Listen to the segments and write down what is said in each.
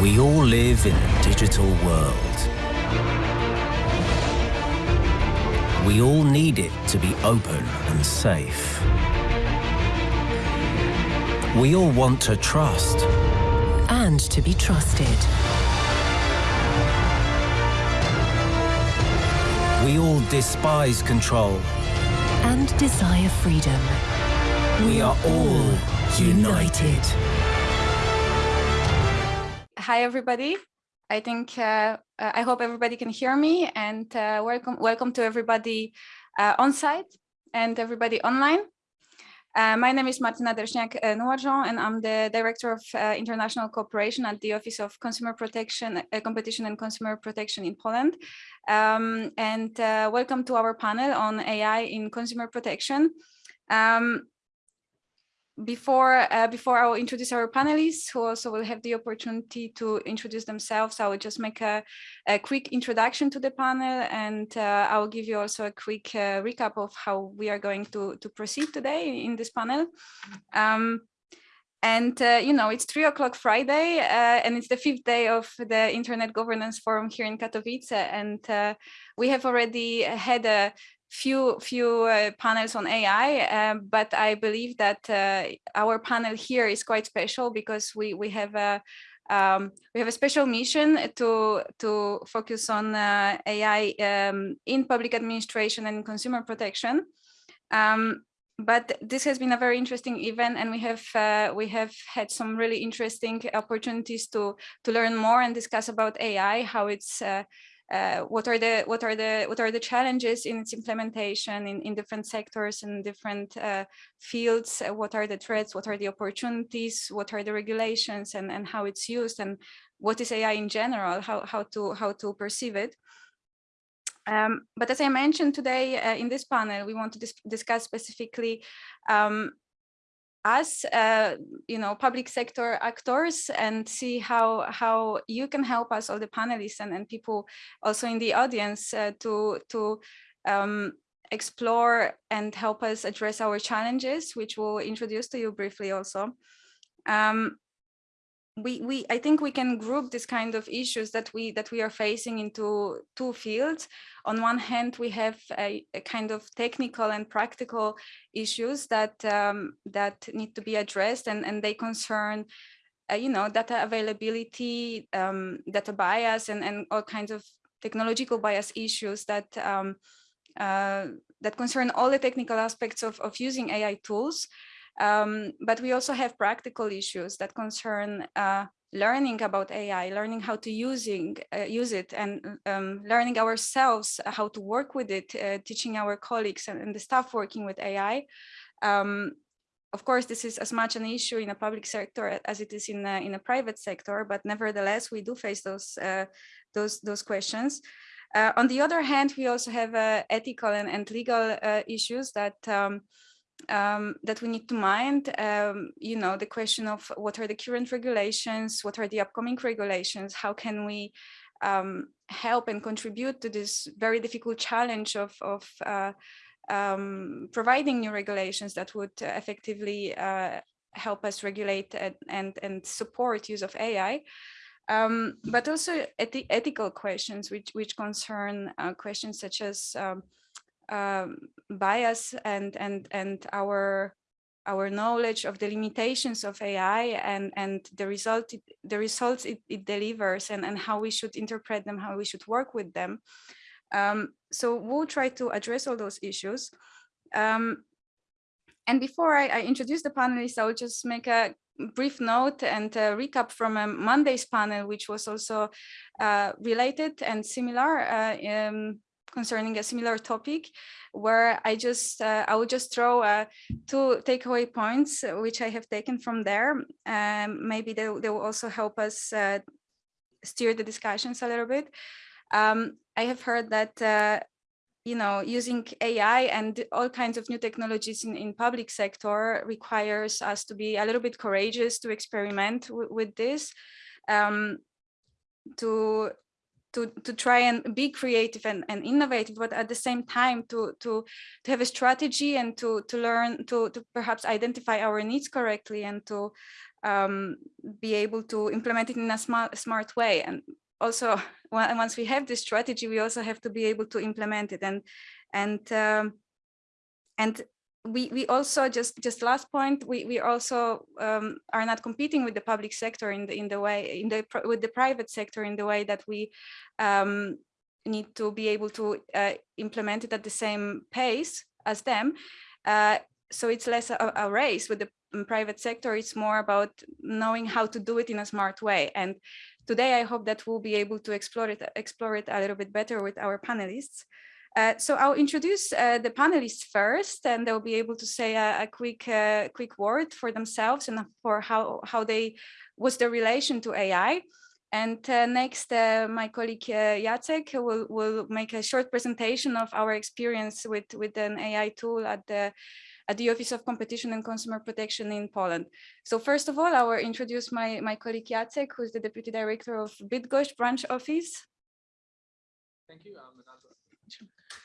We all live in a digital world. We all need it to be open and safe. We all want to trust. And to be trusted. We all despise control. And desire freedom. We are all united. Hi, everybody. I think, uh, uh, I hope everybody can hear me and uh, welcome, welcome to everybody uh, on site and everybody online. Uh, my name is Martina Derszniak-Noirjean and I'm the Director of uh, International Cooperation at the Office of Consumer Protection, Competition and Consumer Protection in Poland. Um, and welcome to our panel on AI in consumer protection. Um, before uh, before I will introduce our panelists who also will have the opportunity to introduce themselves, I will just make a, a quick introduction to the panel and uh, I will give you also a quick uh, recap of how we are going to, to proceed today in this panel. Um, and, uh, you know, it's three o'clock Friday uh, and it's the fifth day of the Internet Governance Forum here in Katowice. And uh, we have already had a few few uh, panels on AI, um, but I believe that uh, our panel here is quite special because we we have a um, we have a special mission to to focus on uh, AI um, in public administration and consumer protection. Um, but this has been a very interesting event and we have uh, we have had some really interesting opportunities to to learn more and discuss about AI, how it's uh, uh, what are the what are the what are the challenges in its implementation in, in different sectors and different uh, fields? Uh, what are the threats? What are the opportunities? What are the regulations and and how it's used? And what is ai in general? How how to how to perceive it? Um, but as I mentioned today uh, in this panel, we want to dis discuss specifically um, us, uh, you know, public sector actors and see how how you can help us, all the panelists and, and people also in the audience uh, to to um, explore and help us address our challenges, which we'll introduce to you briefly also. Um, we, we I think we can group this kind of issues that we that we are facing into two fields. On one hand, we have a, a kind of technical and practical issues that um, that need to be addressed, and and they concern, uh, you know, data availability, um, data bias, and and all kinds of technological bias issues that um, uh, that concern all the technical aspects of of using AI tools. Um, but we also have practical issues that concern uh, learning about AI, learning how to using uh, use it, and um, learning ourselves how to work with it, uh, teaching our colleagues and, and, the staff working with AI. Um, of course, this is as much an issue in a public sector as it is in a, in a private sector, but nevertheless, we do face those uh, those those questions. Uh, on the other hand, we also have uh, ethical and, and legal issues that um, um, that we need to mind, um, you know, the question of what are the current regulations, what are the upcoming regulations, how can we um, help and contribute to this very difficult challenge of, of uh, um, providing new regulations that would effectively uh, help us regulate and, and, and support use of AI. Um, but also eth ethical questions which, which concern uh, questions such as um, um, bias and and and our our knowledge of the limitations of AI and and the result it, the results it, it, delivers and and how we should interpret them, how we should work with them. Um, so we'll try to address all those issues. Um, and before I, I, introduce the panelists, I will just make a brief note and recap from a Monday's panel, which was also uh, related and similar. Uh, um, concerning a similar topic where I just uh, I will just throw uh, two takeaway points uh, which I have taken from there. Um, maybe they, they will also help us uh, steer the discussions a little bit. Um, I have heard that uh, you know using AI and all kinds of new technologies in, in public sector requires us to be a little bit courageous to experiment with this. Um, to to to try and be creative and, and innovative but at the same time to to to have a strategy and to to learn to to perhaps identify our needs correctly and to um, be able to implement it in a smart smart way. And also once we have this strategy we also have to be able to implement it and and um, and we we also just just last point we we also um, are not competing with the public sector in the in the way in the with the private sector in the way that we um, need to be able to uh, implement it at the same pace as them. Uh, so it's less a, a, race with the private sector. It's more about knowing how to do it in a smart way. And today i hope that we'll be able to explore it explore it a little bit better with our panelists uh, so I'll introduce uh, the panelists first, and they'll be able to say a, a quick uh, quick word for themselves and for how how they was their relation to AI. And uh, next, uh, my colleague Jacek will will make a short presentation of our experience with with an AI tool at the at the Office of Competition and Consumer Protection in Poland. So first of all, I will introduce my, my colleague Jacek, who is the Deputy Director of Bydgoszcz branch office. Thank you.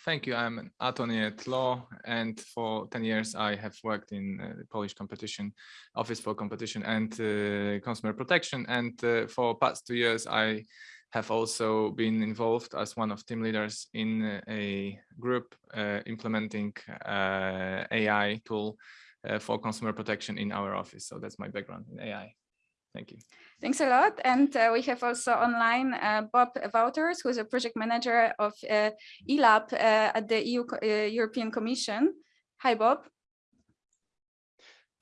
Thank you. I'm an attorney at law, and for 10 years I have worked in uh, the Polish Competition Office for Competition and uh, Consumer Protection. And uh, for past two years, I have also been involved as one of team leaders in a group uh, implementing uh, AI tool uh, for consumer protection in our office. So that's my background in AI. Thank you. Thanks a lot. And uh, we have also online uh, Bob Wouters, who is a project manager of uh, ELAB uh, at the EU uh, European Commission. Hi, Bob.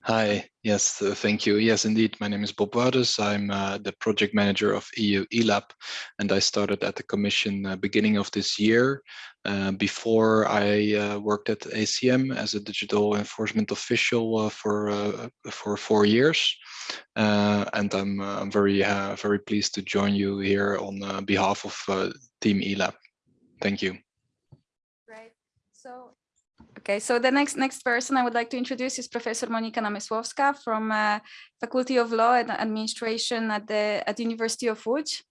Hi, yes, uh, thank you. Yes, indeed. My name is Bob Wouters. I'm uh, the project manager of EU ELAB, and I started at the Commission uh, beginning of this year. Uh, before I uh, worked at ACM as a digital enforcement official uh, for for four years, and I'm I'm very very pleased to join you here on behalf of Team ELAB. Thank you. Okay, so the next next person I would like to introduce is Professor Monika Namysłowska from uh, Faculty of Law and Administration at the at University of Łódź.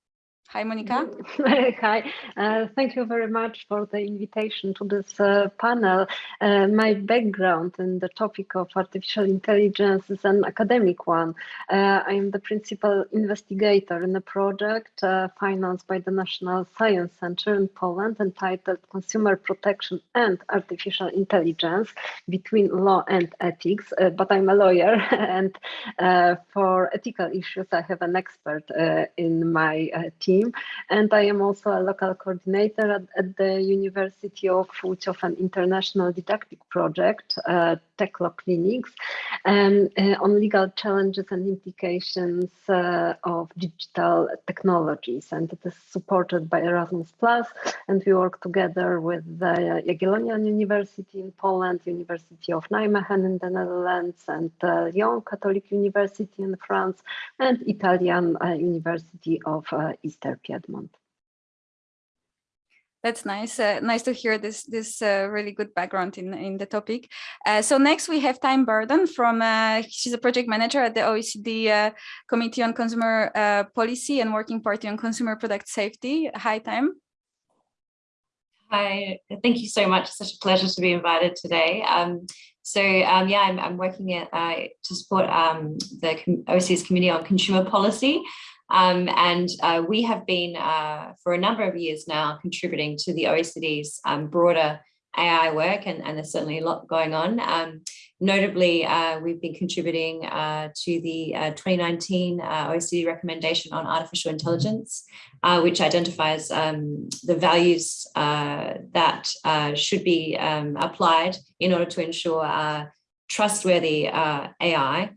Hi, Monica. Hi, uh, thank you very much for the invitation to this uh, panel. Uh, my background in the topic of artificial intelligence is an academic one. Uh, I am the principal investigator in a project uh, financed by the National Science Center in Poland entitled Consumer Protection and Artificial Intelligence Between Law and Ethics. Uh, but I'm a lawyer and for ethical issues, I have an expert in my team team. And I am also a local coordinator at, at the University of Łódź of an international didactic project, uh, uh, Law Clinics, um, uh, on legal challenges and implications uh, of digital technologies. And it is supported by Erasmus Plus, and we work together with the Jagiellonian University in Poland, University of Nijmegen in the Netherlands, and uh, Lyon Catholic University in France, and Italian uh, University of uh, Eastern Piedmont. That's nice. Uh, nice to hear this this uh, really good background in in the topic. Uh, so next we have Thyme Burdon from uh, she's a project manager at the OECD uh, Committee on Consumer uh, Policy and Working Party on Consumer Product Safety. Hi, Thyme. Hi, thank you so much. It's such a pleasure to be invited today. Um, so um, yeah, I'm, I'm working at, to support um, the OECD's Committee on Consumer Policy. Um, and uh, we have been uh, for a number of years now contributing to the OECD's um, broader AI work, and, and, there's certainly a lot going on. Um, notably, uh, we've been contributing uh, to the uh, 2019 uh, OECD recommendation on artificial intelligence, which identifies um, the values that should be um, applied in order to ensure trustworthy AI.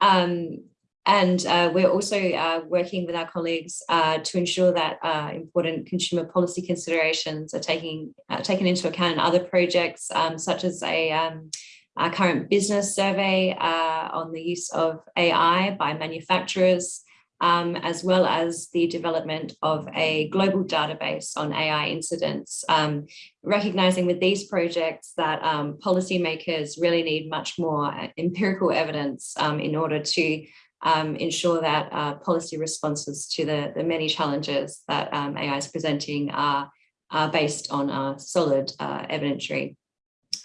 Um, and uh, we're also uh, working with our colleagues uh, to ensure that uh, important consumer policy considerations are taking, uh, taken into account in other projects, um, such as a, um, a, current business survey uh, on the use of AI by manufacturers, um, as well as the development of a global database on AI incidents, um, recognizing with these projects that um, policymakers really need much more empirical evidence um, in order to um, ensure that uh, policy responses to the, the many challenges that um, AI is presenting are, are based on a solid uh, evidentiary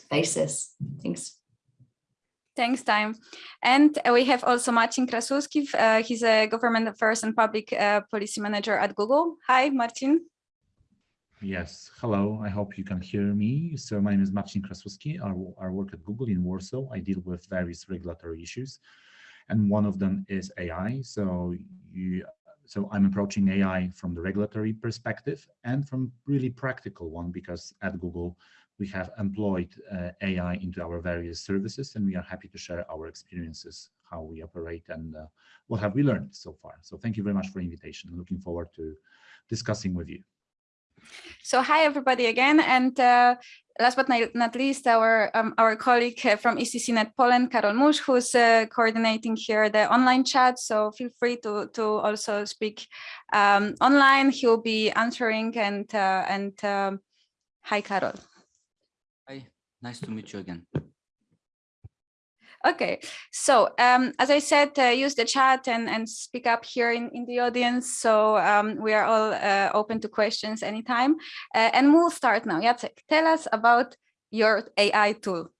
basis. Thanks. Thanks, Thyme. And we have also Marcin Krasuski. Uh, he's a government affairs and public uh, policy manager at Google. Hi, Martin. Yes, hello. I hope you can hear me. So my name is Marcin Krasuski. I, I work at Google in Warsaw. I deal with various regulatory issues, and one of them is AI. So you, so I'm approaching AI from the regulatory perspective and from really practical one because at Google we have employed uh, AI into our various services and we are happy to share our experiences, how we operate and uh, what have we learned so far. So thank you very much for the invitation. Looking forward to discussing with you. So hi everybody again, and uh, last but not least, our um, our colleague uh, from ECCNet Poland, Karol Musz, who's uh, coordinating here the online chat. So feel free to to also speak um, online. He'll be answering and uh, and um, hi, Karol. Hi, nice to meet you again. Okay, so um, as I said, uh, use the chat and, and speak up here in, in the audience. So um, we are all uh, open to questions anytime. Uh, and we'll start now. Jacek, tell us about your AI tool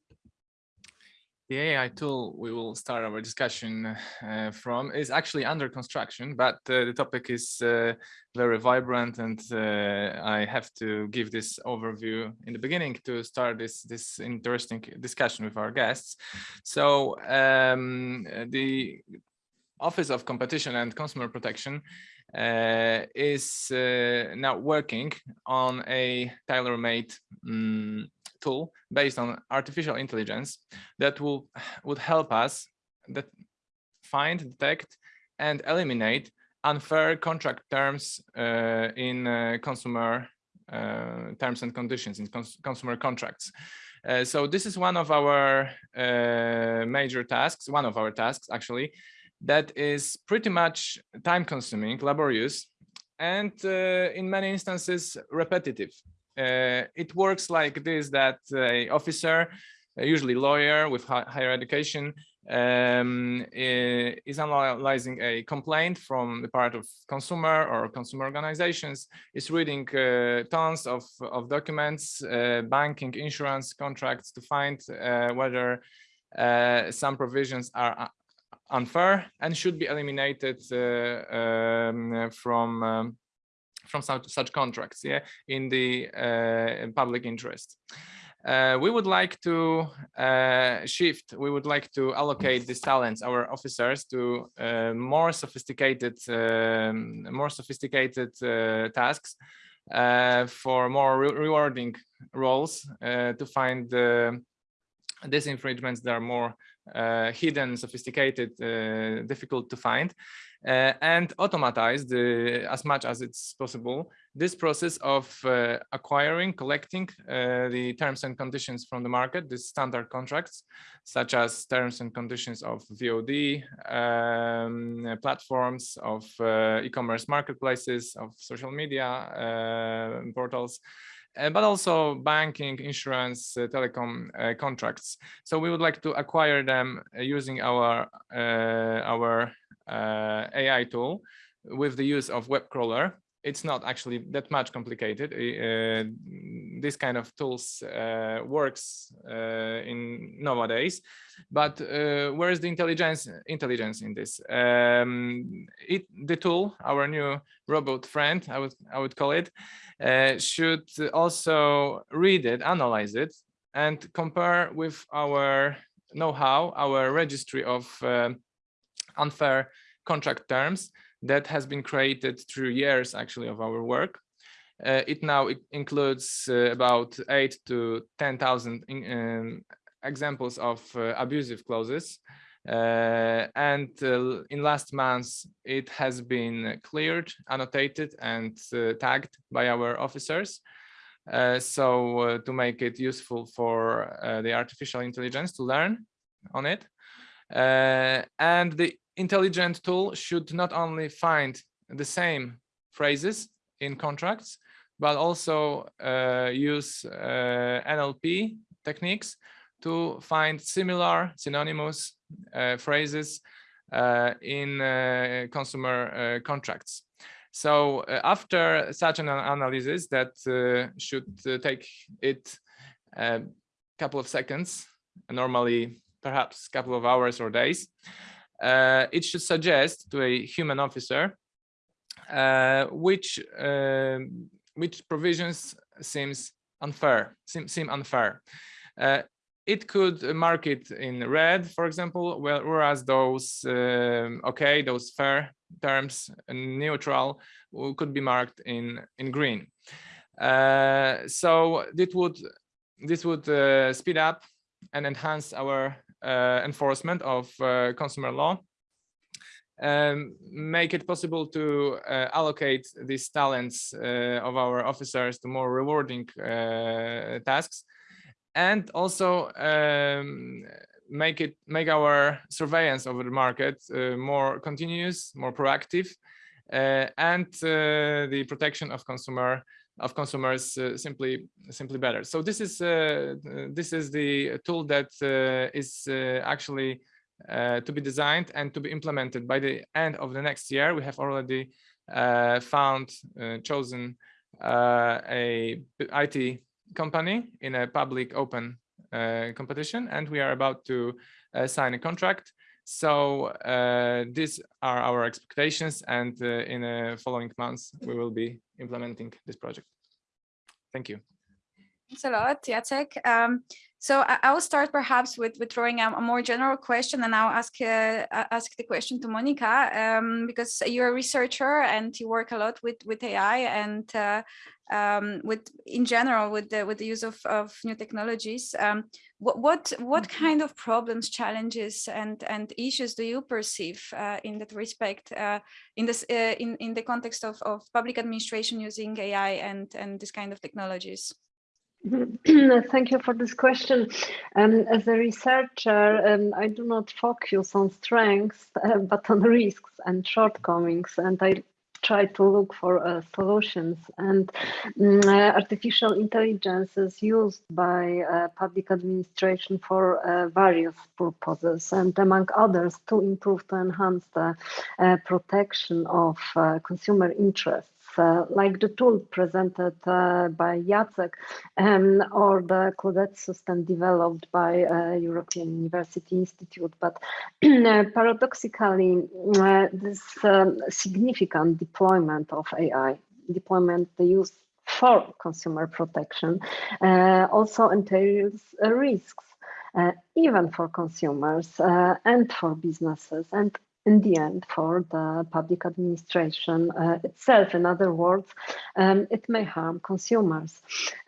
the AI tool we will start our discussion uh, from is actually under construction, but uh, the topic is uh, very vibrant and uh, I have to give this overview in the beginning to start this, this interesting discussion with our guests. So um, the Office of Competition and Consumer Protection uh, is uh, now working on a tailor-made um, tool based on artificial intelligence that will would help us that find, detect, and eliminate unfair contract terms uh, in uh, consumer uh, terms and conditions in cons consumer contracts. Uh, so this is one of our uh, major tasks, one of our tasks actually, that is pretty much time consuming, laborious, and uh, in many instances repetitive. Uh, it works like this, that a officer, usually lawyer with higher education, um, is analyzing a complaint from the part of consumer or consumer organizations, is reading uh, tons of, of documents, uh, banking, insurance contracts to find uh, whether uh, some provisions are unfair and should be eliminated uh, um, from um, from such, such contracts yeah in the uh, public interest. Uh, we would like to uh, shift, we would like to allocate these talents, our officers, to uh, more sophisticated, um, more sophisticated uh, tasks uh, for more re rewarding roles to find these infringements that are more hidden, sophisticated, difficult to find uh, and automatize the, as much as it's possible this process of uh, acquiring, collecting uh, the terms and conditions from the market, the standard contracts, such as terms and conditions of VOD um, platforms, of uh, e-commerce marketplaces, of social media uh, portals, uh, but also banking, insurance, uh, telecom uh, contracts. So we would like to acquire them using our our AI tool with the use of web crawler it's not actually that much complicated. Uh, this kind of tools uh, works uh, in nowadays, but where is the intelligence intelligence in this? Um, it the tool, our new robot friend, I would I would call it, should also read it, analyze it, and compare with our know-how, our registry of unfair contract terms that has been created through years actually of our work. Uh, it now includes uh, about eight to 10,000 um, examples of uh, abusive clauses. Uh, and uh, in last months, it has been cleared, annotated and uh, tagged by our officers. so to make it useful for the artificial intelligence to learn on it. and the intelligent tool should not only find the same phrases in contracts, but also uh, use uh, NLP techniques to find similar synonymous uh, phrases uh, in uh, consumer uh, contracts. So after such an analysis that should take it a couple of seconds, normally perhaps a couple of hours or days, uh, it should suggest to a human officer uh, which uh, which provisions seems unfair seem, seem unfair. Uh, it could mark it in red for example whereas those um, okay those fair terms neutral could be marked in in green. Uh, so this would this would uh, speed up and enhance our enforcement of uh, consumer law um, make it possible to uh, allocate these talents uh, of our officers to more rewarding uh, tasks. And also um, make it make our surveillance of the market uh, more continuous more proactive and the protection of consumer of consumers uh, simply simply better. So this is uh, this is the tool that uh, is uh, actually uh, to be designed and to be implemented by the end of the next year. We have already uh, found chosen a IT company in a public open competition, and we are about to sign a contract so uh, these are our expectations, and uh, in the following months, we will be implementing this project. Thank you. Thanks a lot, Jacek. Um, so I, I, will start perhaps with, with throwing a, a more general question and I'll ask uh, ask the question to Monica um, because you're a researcher and you work a lot with, with AI and uh, um, with in general with the with the use of, of new technologies. Um, what what what mm-hmm. kind of problems, challenges, and and issues do you perceive uh, in that respect uh, in this uh, in in the context of of public administration using AI and and this kind of technologies? Thank you for this question. Um, as a researcher, um, I do not focus on strengths, uh, but on risks and shortcomings, and I try to look for uh, solutions. And um, uh, artificial intelligence is used by uh, public administration for uh, various purposes, and among others, to improve, to enhance the uh, protection of consumer interests uh, like the tool presented uh, by Jacek um, or the Claudette system developed by uh, European University Institute. But paradoxically, this um, significant deployment of AI, deployment the use for consumer protection uh, also entails uh, risks, uh, even for consumers and for businesses. And in the end for the public administration uh, itself. In other words, um, it may harm consumers.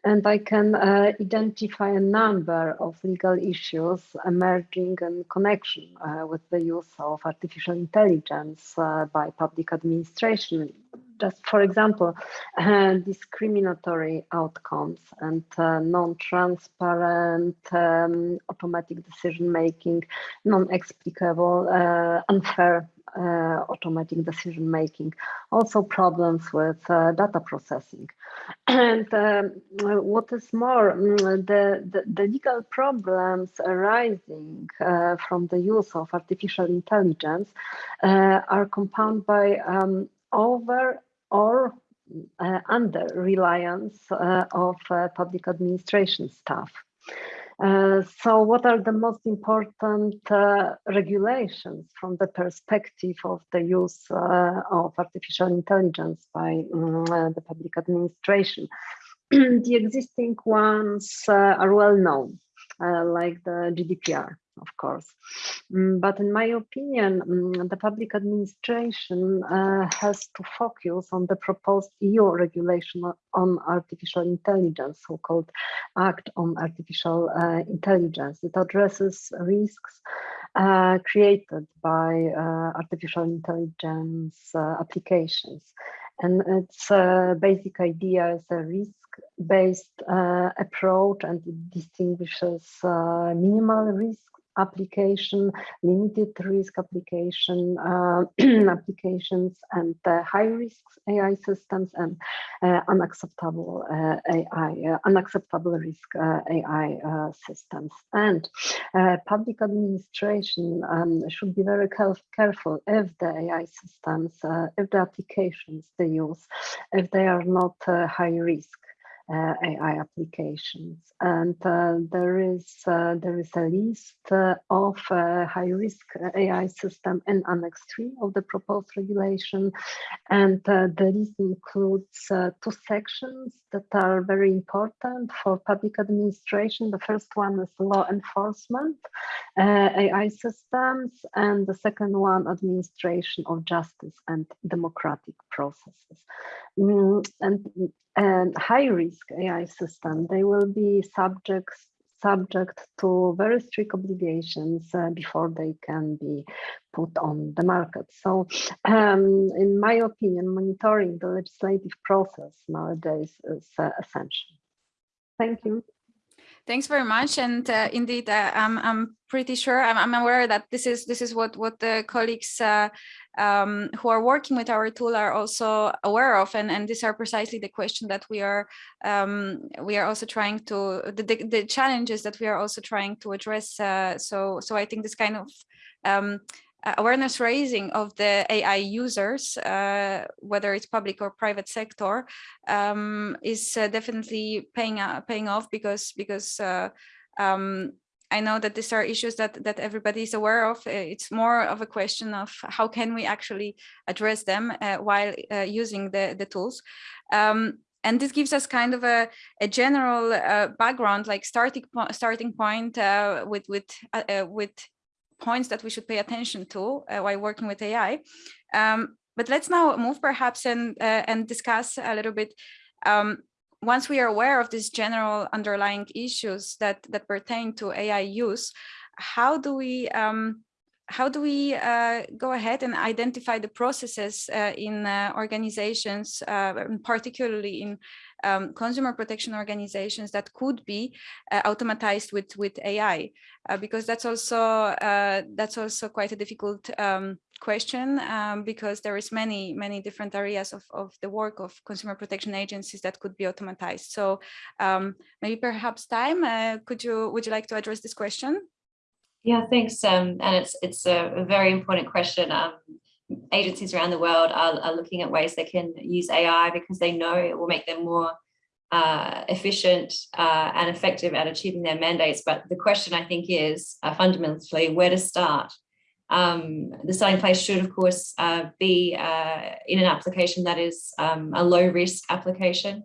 And I can uh, identify a number of legal issues emerging in connection uh, with the use of artificial intelligence uh, by public administration just for example, uh, discriminatory outcomes and uh, non-transparent um, automatic decision-making, non-explicable, uh, unfair uh, automatic decision-making, also problems with uh, data processing. And um, what is more, mm, the, the, the legal problems arising from the use of artificial intelligence are compounded by um, over or uh, under reliance uh, of uh, public administration staff. Uh, so what are the most important uh, regulations from the perspective of the use uh, of artificial intelligence by um, the public administration? the existing ones are well known, like the GDPR of course. Mm, but in my opinion, mm, the public administration uh, has to focus on the proposed EU regulation on artificial intelligence, so-called Act on Artificial uh, Intelligence. It addresses risks uh, created by uh, artificial intelligence uh, applications. And its uh, basic idea is a risk-based approach and it distinguishes minimal risk application, limited risk application uh, applications, and uh, high risk AI systems and uh, unacceptable uh, AI, uh, unacceptable risk uh, AI systems. And public administration um, should be very careful if the AI systems, if the applications they use, if they are not high risk. Uh, AI applications. And uh, there is uh, there is a list of high risk AI system in Annex 3 of the proposed regulation. And the list includes two sections that are very important for public administration. The first one is law enforcement AI systems, and the second one, administration of justice and democratic processes. Mm, and and high risk AI system, they will be subjects subject to very strict obligations uh, before they can be put on the market. So um, in my opinion, monitoring the legislative process nowadays is uh, essential. Thank you. Thanks very much. And uh, indeed, uh, I'm, I'm pretty sure, I'm, I'm, aware that this is this is what, what the colleagues uh, um, who are working with our tool are also aware of. And, and these are precisely the question that we are um, we are also trying to, the, the, the, challenges that we are also trying to address. Uh, so, so I think this kind of um, awareness raising of the AI users, uh, whether it's public or private sector, um, is uh, definitely paying uh, paying off because because uh, um, I know that these are issues that that everybody is aware of. Uh, it's more of a question of how can we actually address them while using the the tools. Um, and this gives us kind of a, a general background, like starting po starting point with with with points that we should pay attention to uh, while working with AI. Um, but let's now move perhaps and, uh, and discuss a little bit um, once we are aware of these general underlying issues that, that pertain to AI use, how do we um, how do we uh, go ahead and identify the processes uh, in uh, organizations, uh, particularly in um, consumer protection organizations that could be uh, automatized with with AI? Uh, because that's also that's also quite a difficult um, question um, because there is many many different areas of, of the work of consumer protection agencies that could be automatized. So um, maybe perhaps Thyme, could you would you like to address this question? Yeah, thanks. Um, and it's it's a, a very important question. Agencies around the world are, are, looking at ways they can use AI because they know it will make them more uh, efficient uh, and effective at achieving their mandates. But the question I think is uh, fundamentally where to start. Um, the starting place should, of course, uh, be uh, in an application that is um, a low risk application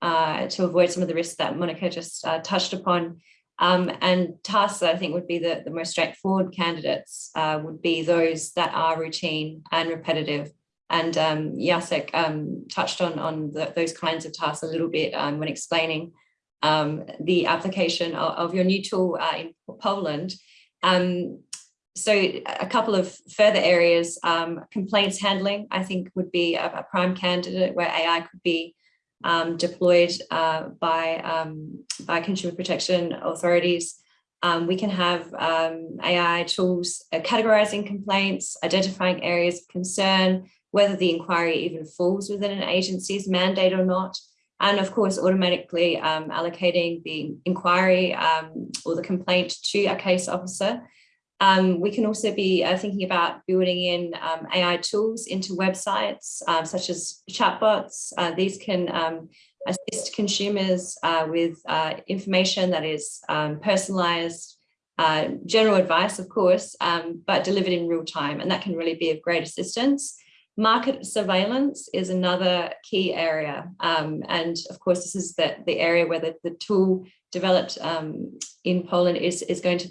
uh, to avoid some of the risks that Monica just touched upon. Um, and tasks that I think would be the, the most straightforward candidates uh, would be those that are routine and repetitive. And um, Jacek um, touched on, on the, those kinds of tasks a little bit um, when explaining um, the application of, of, your new tool uh, in Poland. Um, so a couple of further areas, complaints handling, I think would be a, a prime candidate where AI could be um, deployed uh, by, um, by consumer protection authorities. Um, we can have um, AI tools uh, categorizing complaints, identifying areas of concern, whether the inquiry even falls within an agency's mandate or not, and of course automatically um, allocating the inquiry um, or the complaint to a case officer um, we can also be uh, thinking about building in um, AI tools into websites, um, such as chatbots. Uh, these can um, assist consumers uh, with uh, information that is um, personalized, uh, general advice, of course, um, but delivered in real time. And that can really be of great assistance. Market surveillance is another key area. and of course, this is the, the area where the, the tool developed in Poland is, is going to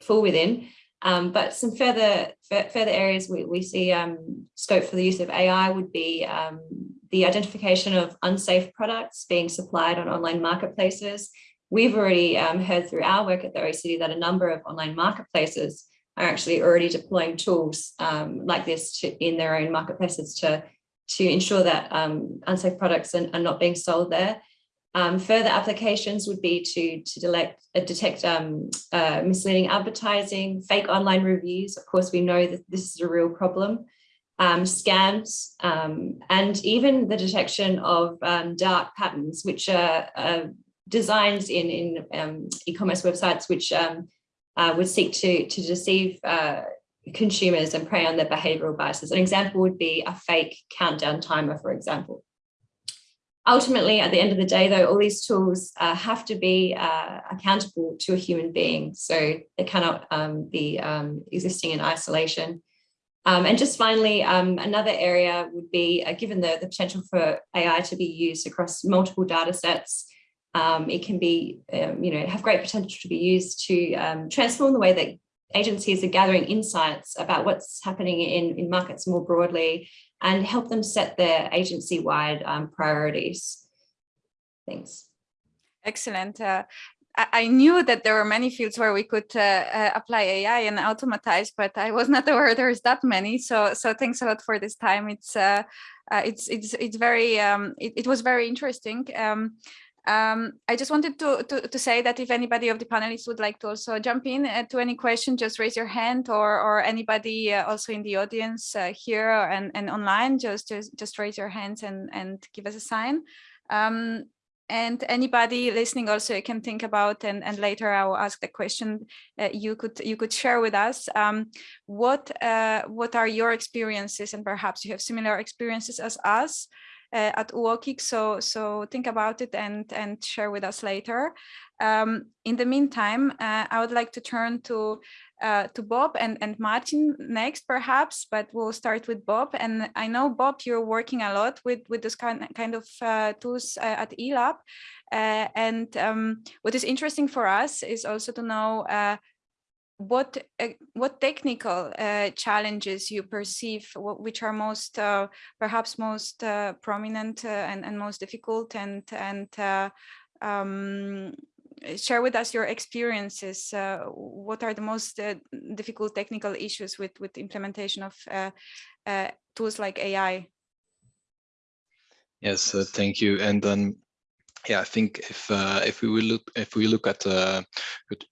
fall within. Um, but some further further areas we, we see um, scope for the use of AI would be um, the identification of unsafe products being supplied on online marketplaces. We've already um, heard through our work at the OECD that a number of online marketplaces are actually already deploying tools um, like this to, in their own marketplaces to, to ensure that um, unsafe products are, are not being sold there. Um, further applications would be to, to delect, uh, detect um, uh, misleading advertising, fake online reviews. Of course, we know that this is a real problem. Um, scams, um, and even the detection of um, dark patterns, which are designs in, in um, e-commerce websites, which uh, would seek to, to deceive uh, consumers and prey on their behavioral biases. An example would be a fake countdown timer, for example. Ultimately, at the end of the day, though, all these tools uh, have to be uh, accountable to a human being. So they cannot um, be um, existing in isolation. Um, and just finally, um, another area would be, uh, given the, the potential for AI to be used across multiple data sets, um, it can be, um, you know, have great potential to be used to transform the way that agencies are gathering insights about what's happening in, in markets more broadly and help them set their agency-wide um, priorities. Thanks. Excellent. Uh, I knew that there were many fields where we could uh, uh, apply AI and automatize, but I was not aware there's that many. So, so thanks a lot for this Thyme. It's uh, uh it's it's it's very um, it, it was very interesting. Um, um, I just wanted to, to, to, say that if anybody of the panelists would like to also jump in uh, to any question, just raise your hand or, or anybody uh, also in the audience uh, here and, and online, just, just, just raise your hands and, and give us a sign. Um, and anybody listening also can think about and, and later I will ask the question uh, you could you could share with us um, what uh, what are your experiences and perhaps you have similar experiences as us uh, at UOKiK. So, so think about it and, and share with us later. Um, in the meantime, uh, I would like to turn to uh, to Bob and, and Martin next, perhaps, but we'll start with Bob. And I know, Bob, you're working a lot with, with this kind, kind of uh, tools uh, at eLab. Uh, and um, what is interesting for us is also to know what uh, what technical uh, challenges you perceive what, which are most uh, perhaps most uh, prominent uh, and, and most difficult and and uh, um, share with us your experiences what are the most difficult technical issues with with implementation of tools like AI yes thank you. And then yeah, I think if uh, if we look if we look at uh,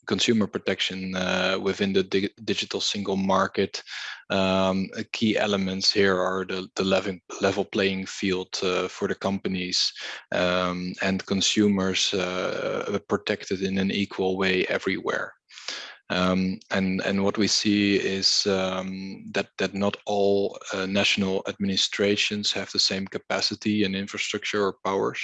consumer protection uh, within the di digital single market, um, key elements here are the the level level playing field uh, for the companies um, and consumers uh, protected in an equal way everywhere. Um, and and what we see is um, that that not all uh, national administrations have the same capacity and infrastructure or powers.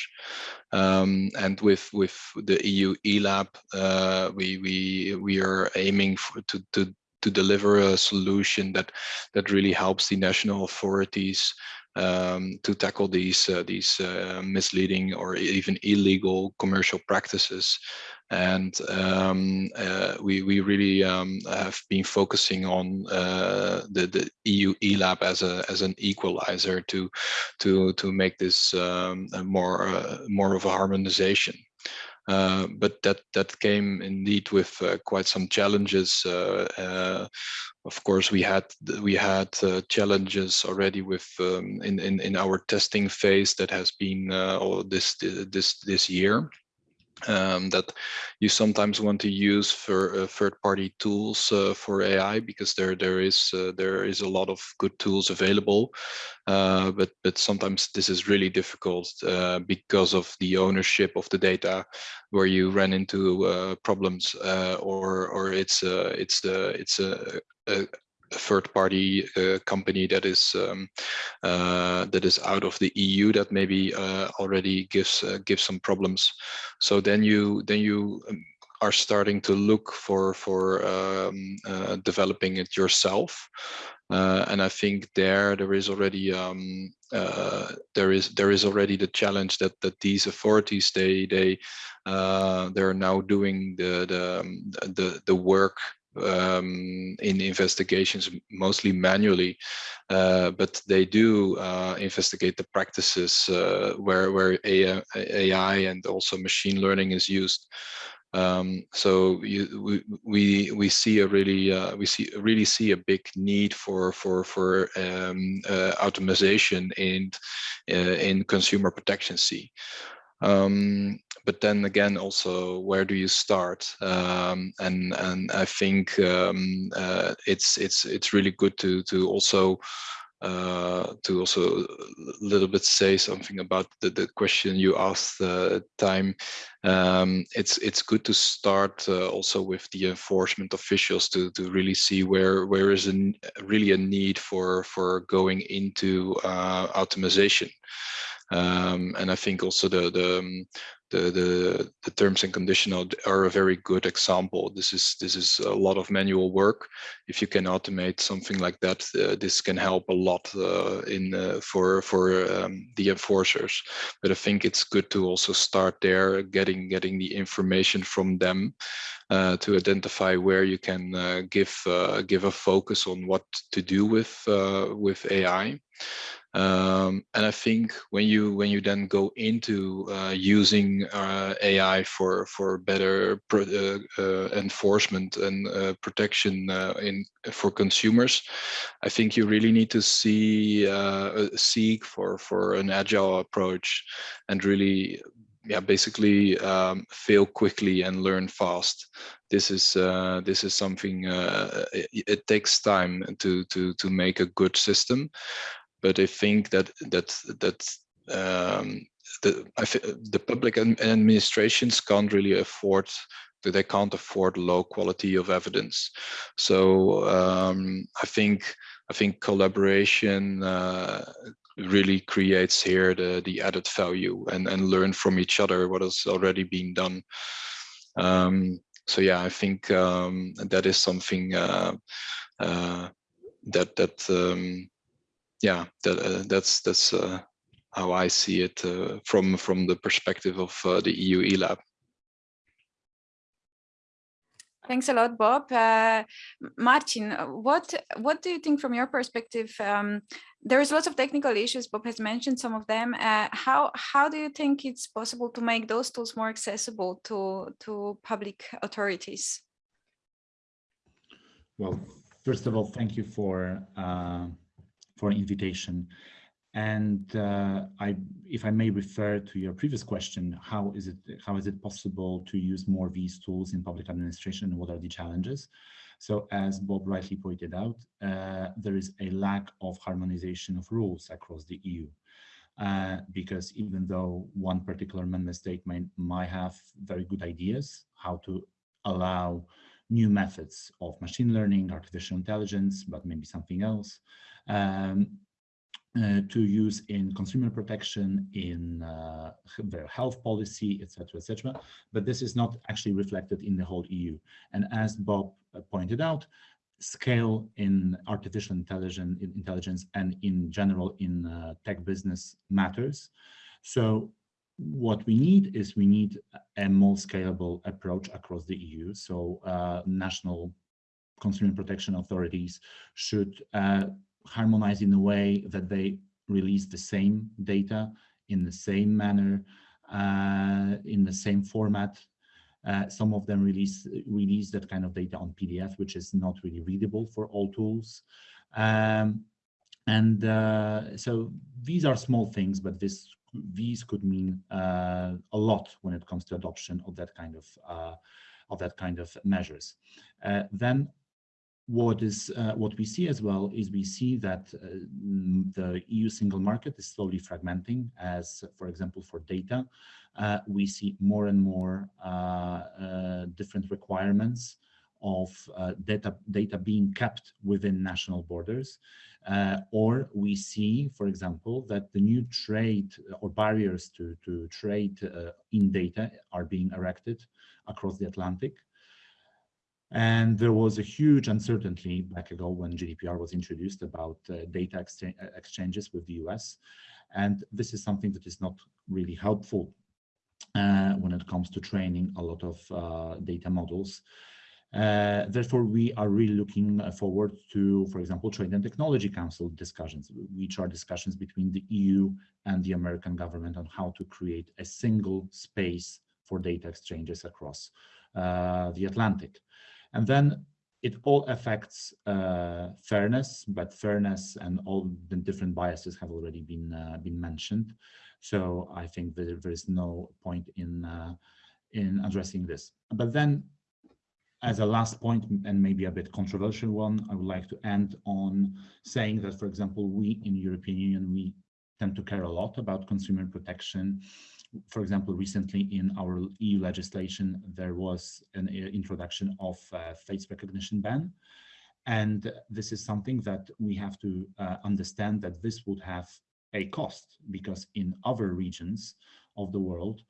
Um, and with with the EU eLab, uh, we we we are aiming for, to to to deliver a solution that that really helps the national authorities um, to tackle these uh, these uh, misleading or even illegal commercial practices and um, uh, we we really um, have been focusing on uh, the the EU eLab as a as an equalizer to to to make this um, more uh, more of a harmonization. Uh, but that that came indeed with uh, quite some challenges. Uh, of course, we had we had challenges already with um, in, in in our testing phase that has been all this this this year um, that you sometimes want to use for uh, third-party tools uh, for AI because there there is uh, there is a lot of good tools available, uh, but but sometimes this is really difficult uh, because of the ownership of the data, where you run into uh, problems or or it's it's it's a, a third party uh, company that is um, uh, that is out of the EU that maybe uh, already gives uh, gives some problems. So then you then you um, are starting to look for for um, uh, developing it yourself. Uh, and I think there there is already um, there is there is already the challenge that that these authorities they they they're now doing the the um, the the work um, in investigations mostly manually, uh, but they do uh, investigate the practices uh, where where AI, and also machine learning is used. Um, so you, we, we we see a really uh, we see really see a big need for for for um, uh, automation in uh, in consumer protection. See. Um, but then again, also where do you start? Um, and and I think um, uh, it's it's it's really good to to also uh, to also a little bit say something about the, the question you asked uh, Thyme. Um, it's it's good to start uh, also with the enforcement officials to to really see where where is a, really a need for for going into uh, automation. Um, and I think also the the um, the, the, the terms and conditional are a very good example. This is this is a lot of manual work. If you can automate something like that, uh, this can help a lot uh, in uh, for for um, the enforcers. But I think it's good to also start there, getting getting the information from them uh, to identify where you can uh, give uh, give a focus on what to do with with AI. Um, and I think when you when you then go into uh, using uh, AI for for better pro, uh, uh enforcement and uh, protection uh, in for consumers, I think you really need to see seek for for an agile approach and really yeah basically um, fail quickly and learn fast. This is uh, this is something uh, it, it, takes time to to to make a good system but I think that that that um, the the public administrations can't really afford that they can't afford low quality of evidence. So um, I think I think collaboration uh, really creates here the the added value and and learn from each other what has already been done. Um, so yeah, I think um, that is something uh, uh, that that um, yeah, that, uh, that's that's uh, how I see it uh, from from the perspective of the EU eLab. Thanks a lot, Bob. Uh, Martin, what what do you think from your perspective? Um, there is lots of technical issues. Bob has mentioned some of them. Uh, how how do you think it's possible to make those tools more accessible to to public authorities? Well, first of all, thank you for uh, for an invitation. And uh, I, if I may refer to your previous question, how is it how is it possible to use more of these tools in public administration what are the challenges? So as Bob rightly pointed out, uh, there is a lack of harmonization of rules across the EU. Uh, because even though one particular member state might have very good ideas how to allow new methods of machine learning, artificial intelligence, but maybe something else, um, uh, to use in consumer protection, in uh, their health policy, etc., etc. But this is not actually reflected in the whole EU. And as Bob uh, pointed out, scale in artificial intelligence, intelligence and in general in uh, tech business matters. So what we need is we need a more scalable approach across the EU. So uh, national consumer protection authorities should harmonize in a way that they release the same data in the same manner, uh, in the same format. Uh, some of them release release that kind of data on PDF, which is not really readable for all tools. Um, and uh, so these are small things, but this these could mean uh, a lot when it comes to adoption of that kind of uh, of that kind of measures. Uh, then what is uh, what we see as well is we see that uh, the EU single market is slowly fragmenting as for example for data. Uh, we see more and more uh, uh, different requirements of uh, data data being kept within national borders. Or we see for example that the new trade or barriers to to trade in data are being erected across the Atlantic and there was a huge uncertainty back ago when GDPR was introduced about uh, data exchange uh, exchanges with the US. And this is something that is not really helpful uh, when it comes to training a lot of uh, data models. Uh, therefore, we are really looking forward to, for example, Trade and Technology Council discussions, which are discussions between the EU and the American government on how to create a single space for data exchanges across uh, the Atlantic. And then it all affects uh, fairness, but fairness and all the different biases have already been uh, been mentioned. So I think that there is no point in uh, in addressing this. But then as a last point, and maybe a bit controversial one, I would like to end on saying that, for example, we in European Union, we tend to care a lot about consumer protection. For example, recently in our EU legislation, there was an uh, introduction of face recognition ban. And this is something that we have to uh, understand that this would have a cost because in other regions of the world,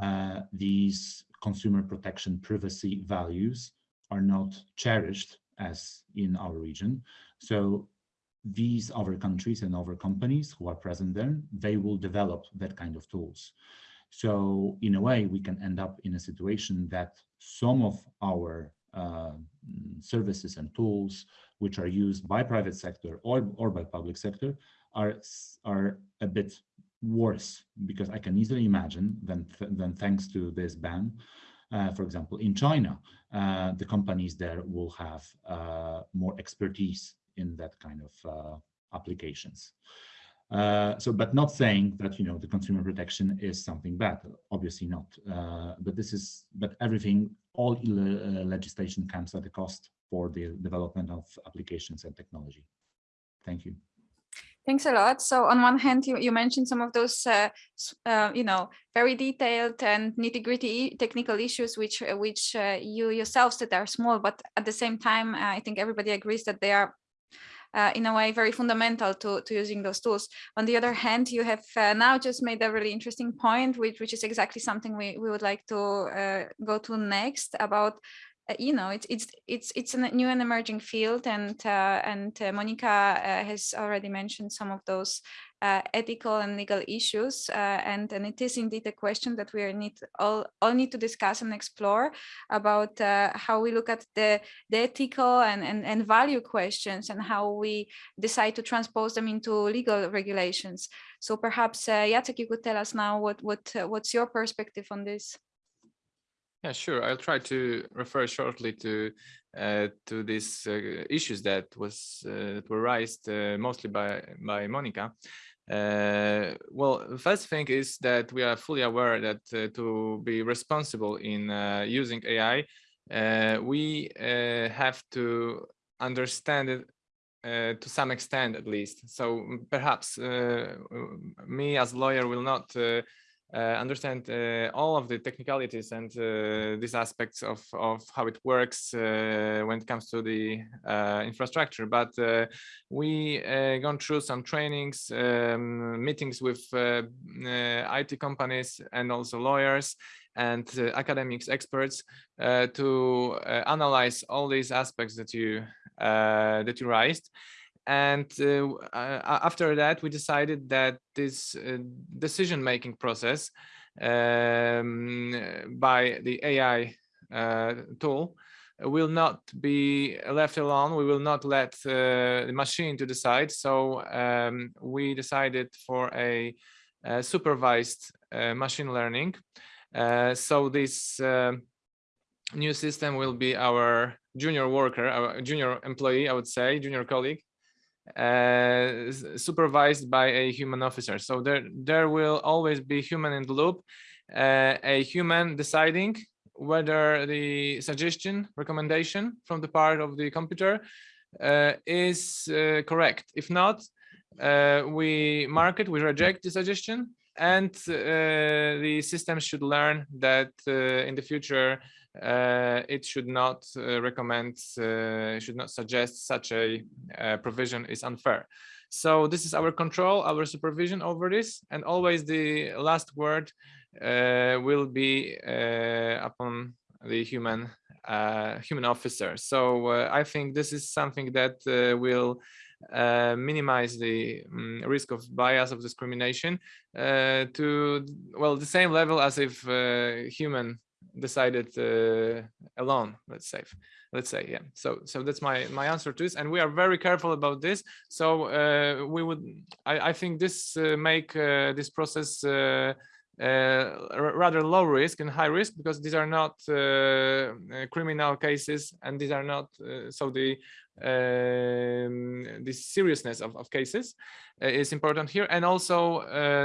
uh, these consumer protection privacy values are not cherished as in our region. So these other countries and other companies who are present there, they will develop that kind of tools. So in a way, we can end up in a situation that some of our uh, services and tools which are used by private sector or, or by public sector are, are a bit worse because I can easily imagine then, then thanks to this ban, uh, for example, in China, uh, the companies there will have uh, more expertise in that kind of uh, applications. Uh, so, but not saying that, you know, the consumer protection is something bad, obviously not. Uh, but this is, but everything, all legislation comes at a cost for the development of applications and technology. Thank you. Thanks a lot. So on one hand, you, you mentioned some of those, uh, uh, you know, very detailed and nitty gritty technical issues, which uh, which uh, you yourself said are small, but at the same time, uh, I think everybody agrees that they are uh, in a way very fundamental to, to using those tools. On the other hand, you have uh, now just made a really interesting point, which, which is exactly something we, we would like to uh, go to next about uh, you know, it's it's it's it's a new and emerging field, and uh, and uh, Monica uh, has already mentioned some of those uh, ethical and legal issues, uh, and and it is indeed a question that we need all all need to discuss and explore about how we look at the the ethical and, and and value questions and how we decide to transpose them into legal regulations. So perhaps Jacek, you could tell us now what what what's your perspective on this. Yeah, sure. I'll try to refer shortly to uh, to these uh, issues that was uh, that were raised uh, mostly by by Monica. Uh, well, the first thing is that we are fully aware that uh, to be responsible in using AI, we have to understand it uh, to some extent at least. So perhaps uh, me as lawyer will not uh, understand uh, all of the technicalities and uh, these aspects of, of how it works when it comes to the infrastructure. But we gone through some trainings, um, meetings with IT companies and also lawyers and uh, academics experts uh, to uh, analyze all these aspects that you that you raised and uh, after that we decided that this uh, decision making process um, by the AI uh, tool will not be left alone. We will not let uh, the machine to decide. So um, we decided for a, a supervised uh, machine learning. Uh, so this new system will be our junior worker our junior employee i would say junior colleague uh, supervised by a human officer. So there, there will always be human in the loop, uh, a human deciding whether the suggestion, recommendation from the part of the computer uh, is uh, correct. If not, uh, we mark it, we reject the suggestion, and uh, the system should learn that in the future uh, it should not uh, recommend, uh, should not suggest such a uh, provision is unfair. So this is our control, our supervision over this, and always the last word uh, will be uh, upon the human human officer. So I think this is something that will uh, minimize the um, risk of bias of discrimination uh, to well the same level as if uh, human decided uh, alone let's say let's say yeah. So so that's my my answer to this and we are very careful about this. So uh, we would I, I think this uh, make this process uh, rather low risk and high risk because these are not uh, criminal cases and these are not uh, so the um, the seriousness of, of cases is important here and also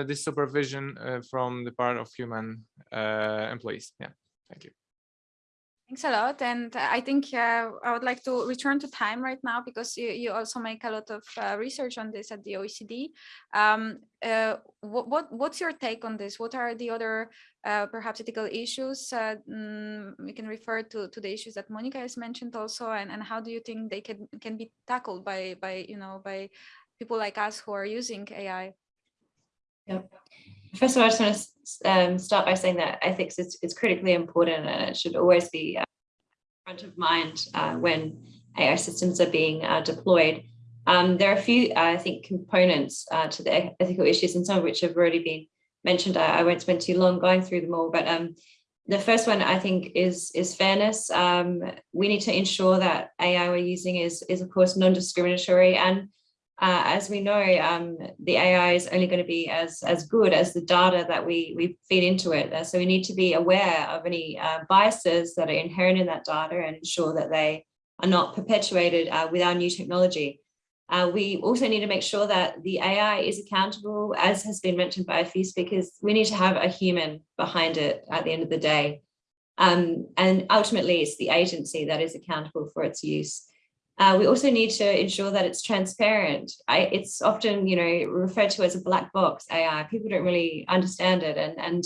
the supervision from the part of human employees yeah thank you Thanks a lot. And I think uh, I would like to return to Thyme right now because you, you also make a lot of uh, research on this at the OECD. Um, uh, what, what, what's your take on this? What are the other uh, perhaps ethical issues? Mm, we can refer to, to the issues that Monica has mentioned also, and, and how do you think they can, can be tackled by, by, you know, by people like us who are using AI? Yep. First of all, I just want to um, start by saying that ethics is, is critically important and it should always be uh, front of mind uh, when AI systems are being uh, deployed. Um, there are a few, I think, components uh, to the ethical issues and some of which have already been mentioned. I, I won't spend too long going through them all, but um, the first one I think is is fairness. Um, we need to ensure that AI we're using is, is of course non-discriminatory and uh, as we know, um, the AI is only going to be as, as good as the data that we, we feed into it. Uh, so we need to be aware of any uh, biases that are inherent in that data and ensure that they are not perpetuated uh, with our new technology. Uh, we also need to make sure that the AI is accountable, as has been mentioned by a few speakers, we need to have a human behind it at the end of the day. Um, and ultimately, it's the agency that is accountable for its use. Uh, we also need to ensure that it's transparent. I, it's often, you know, referred to as a black box AI. People don't really understand it. And, and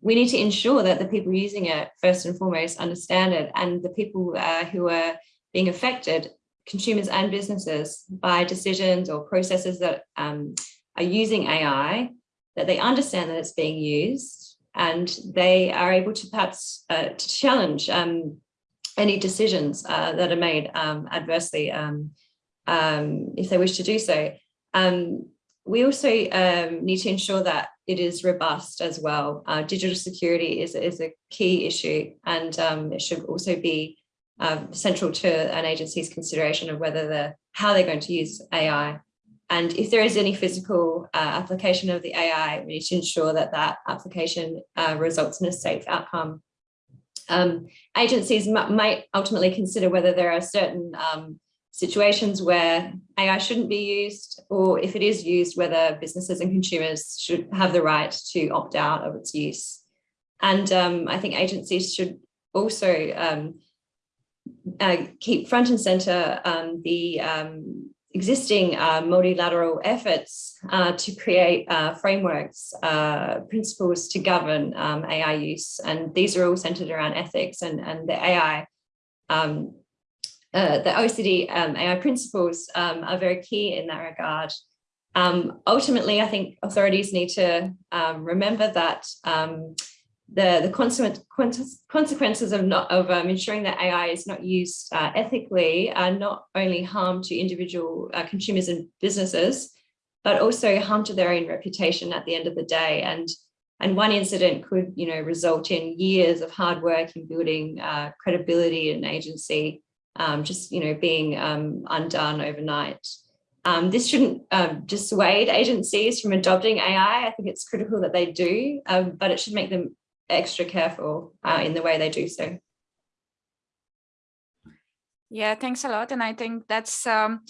we need to ensure that the people using it, first and foremost, understand it. And the people uh, who are being affected, consumers and businesses, by decisions or processes that um, are using AI, that they understand that it's being used and they are able to perhaps uh, to challenge um, any decisions uh, that are made um, adversely um, um, if they wish to do so. Um, we also need to ensure that it is robust as well. Uh, digital security is, is a key issue and it should also be central to an agency's consideration of whether the how they're going to use AI. And if there is any physical uh, application of the AI, we need to ensure that that application uh, results in a safe outcome um, agencies might ultimately consider whether there are certain um, situations where AI shouldn't be used, or if it is used, whether businesses and consumers should have the right to opt out of its use. And um, I think agencies should also um, uh, keep front and center um, the um, existing uh, multilateral efforts uh, to create uh, frameworks, uh, principles to govern um, AI use. And these are all centered around ethics and, and the AI, um, uh, the OECD um, AI principles um, are very key in that regard. Um, ultimately, I think authorities need to um, remember that the, the consequences of not of um, ensuring that AI is not used uh, ethically are not only harm to individual uh, consumers and businesses, but also harm to their own reputation at the end of the day. And and one incident could, you know, result in years of hard work in building uh, credibility and agency, um, just, you know, being um, undone overnight. Um, this shouldn't um, dissuade agencies from adopting AI. I think it's critical that they do, um, but it should make them extra careful uh, in the way they do so. Yeah, thanks a lot. And I think that's um,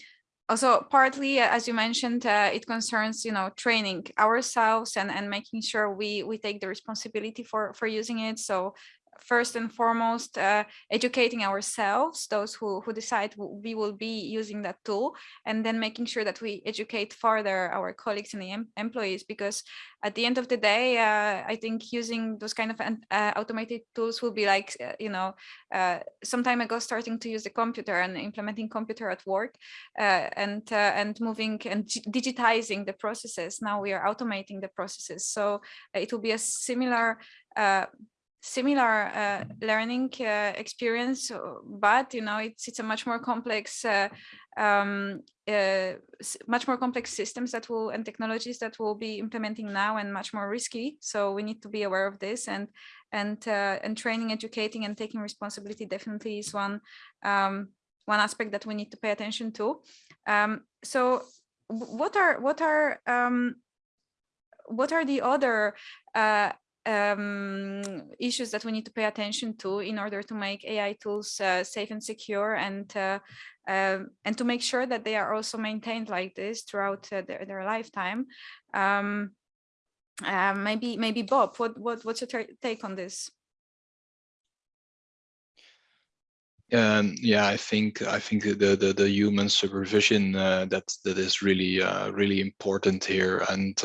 also partly, uh, as you mentioned, uh, it concerns, you know, training ourselves and, and making sure we, we take the responsibility for, for using it. So first and foremost uh, educating ourselves those who who decide we will be using that tool and then making sure that we educate further our colleagues and the em employees because at the end of the day uh, i think using those kind of uh, automated tools will be like uh, you know uh, some time ago starting to use the computer and implementing computer at work uh, and and moving and digitizing the processes. Now we are automating the processes. So it will be a similar similar uh, learning uh, experience, uh, but you know it's it's a much more complex, uh, um, uh, much more complex systems that will and technologies that will be implementing now and much more risky. So we need to be aware of this and and uh, and training, educating, and taking responsibility definitely is one um, one aspect that we need to pay attention to. Um, so what are what are um, what are the other um, issues that we need to pay attention to in order to make AI tools uh, safe and secure and uh, um, and to make sure that they are also maintained like this throughout uh, their, their lifetime. Um, uh, maybe maybe Bob, what what what's your take on this? Um, yeah, I think I think the the, the human supervision uh, that that is really uh, really important here, and